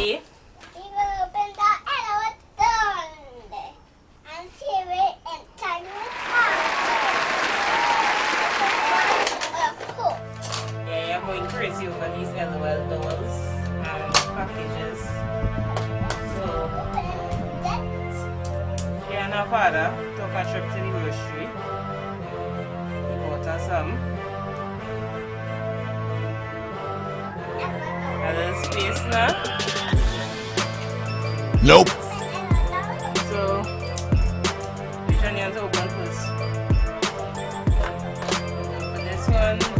Ellie. He will open the elevator door and she will enter with her. Yeah, you're going crazy over these LOL dolls and packages. So, she and her father took a trip to the grocery. He bought us some. Alles Wiesner. Nope. So, which to open first? This one.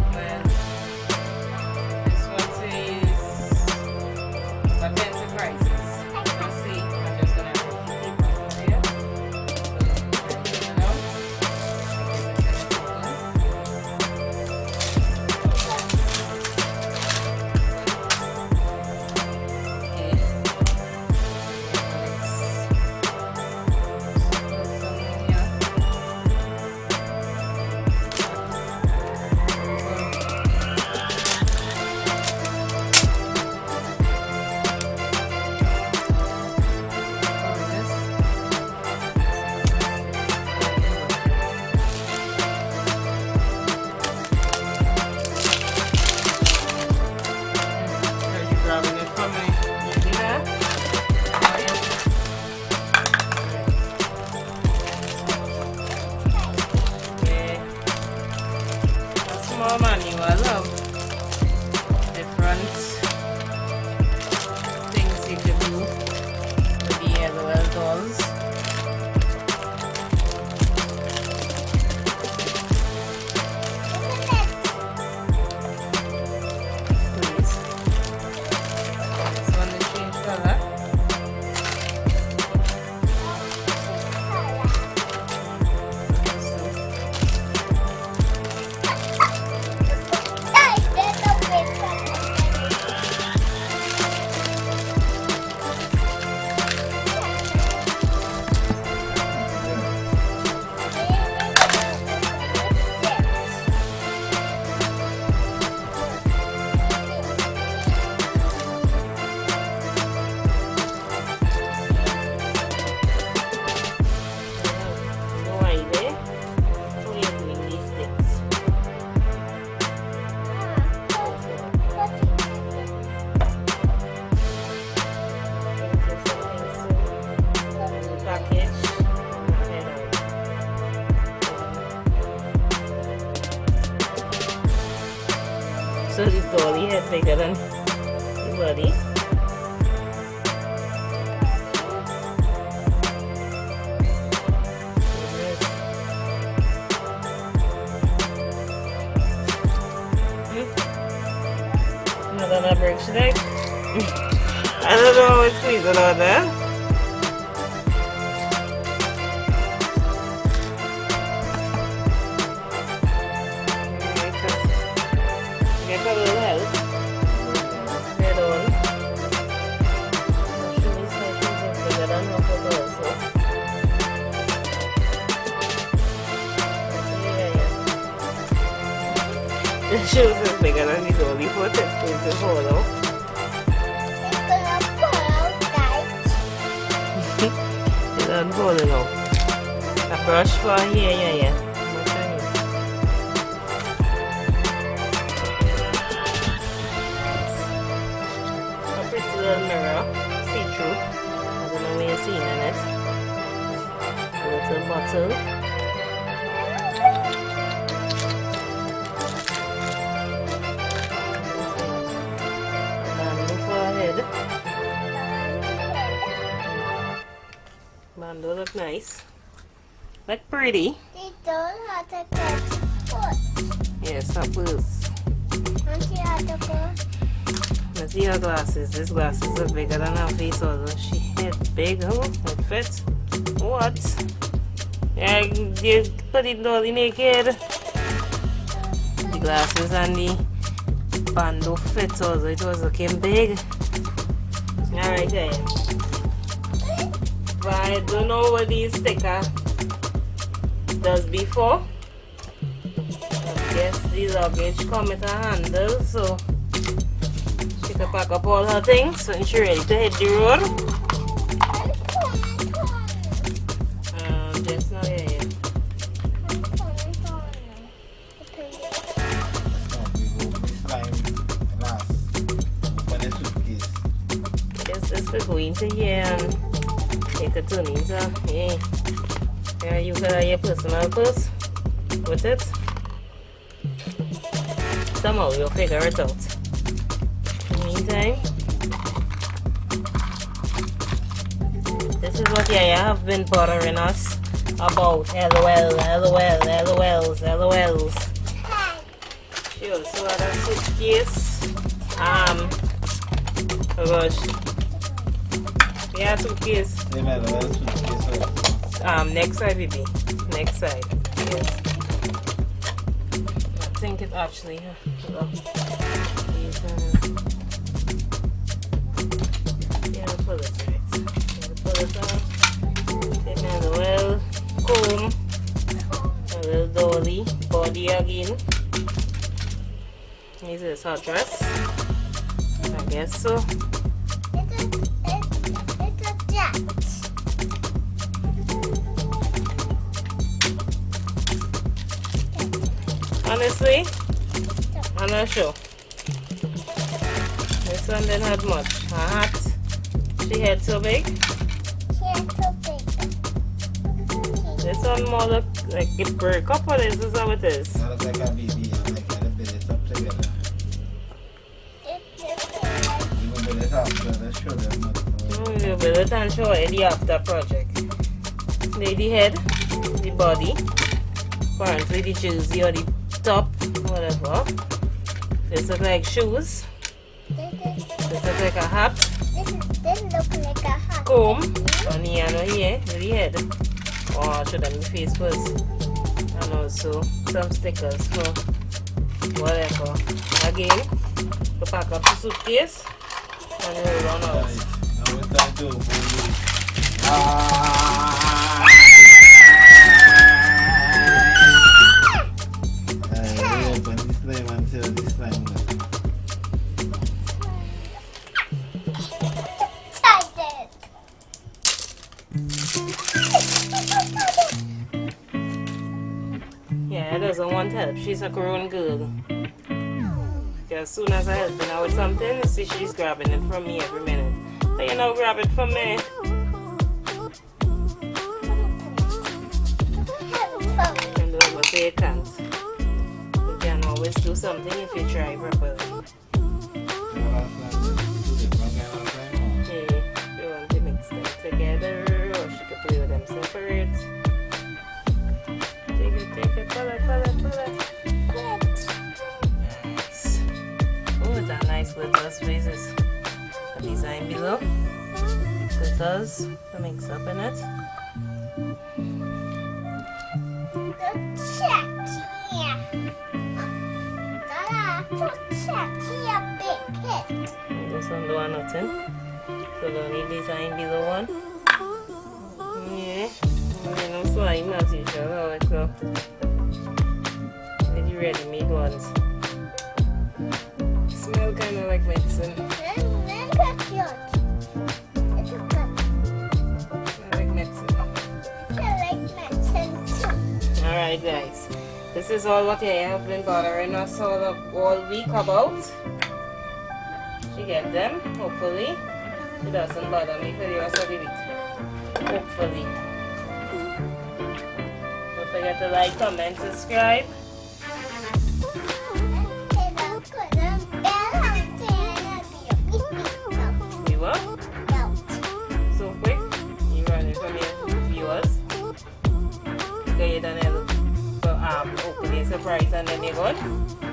Small manual of different things you can do with the LOL dolls. Dolly head bigger than the body. Hmm. Not on a bridge today. I don't know it's squeezing on there. Shoes is bigger than the dolly foot. It's falling out. A brush for here, yeah, yeah. Mirror. See through. I don't know what you're seeing in it. Little bottle. Bamboo look nice. Look pretty. Yes, that was. Let's see her glasses. This glasses are bigger than her face, although she head big. Oh, it fits. What? Yeah, you put it dolly naked. The glasses and the bando fit, although it was looking big. Alright, then. But I don't know what these sticker does before. I guess the luggage come with a handle, so she can pack up all her things when she ready to hit the road. Um, just yeah. Just, just for going to and take a turn into, yeah. Yeah, you got your personal purse with it. Somehow you'll figure it out. Meantime, this is what Yaya have been bothering us about. LOL, LOL, LOLs, LOLs. She also had a suitcase. Um, oh gosh. Yeah, suitcase. Um, next side, baby. Next side. Yes. I think it actually. Huh? Yeah, pull it right. Pull it off. Take another well comb. A little dolly. Body again. Is this hot dress? I guess so. Honestly, I'm not sure. This one didn't have much. Her hat, she had so big. She had so big. This one more look like it broke up or this is how it is. That looks like a baby. I like it. Build it up together. You can build it up. Let's show them. what- Oh, build it and show it the after project. The head, the body, apparently the jersey or the top, whatever. This look like shoes. this, is, look like a hat. this, is, look like a hat. comb on here and here the head. Oh, should have face first. And also some stickers for whatever. Again, to pack up the suitcase and hold on out. Now to open it. Ah! Doesn't want help. She's a grown girl. As soon as I help her with something, see she's grabbing it from me every minute. But you know, grab it from me. And don't ever say you can't. You can always do something if you try properly. Glitters, the mix up in it. And This one don't nothing. So the only design below one. Yeah. You know, slime as usual. Go. With the ready-made ones. Smell kind of like medicine. Then, then cut yours. Alright guys. This is all what I have been bothering us all, all week about. She get them, hopefully. It doesn't bother me for the rest of the week. Hopefully. Don't forget to like, comment, subscribe. We will. So quick. You run it from your surprise and then you're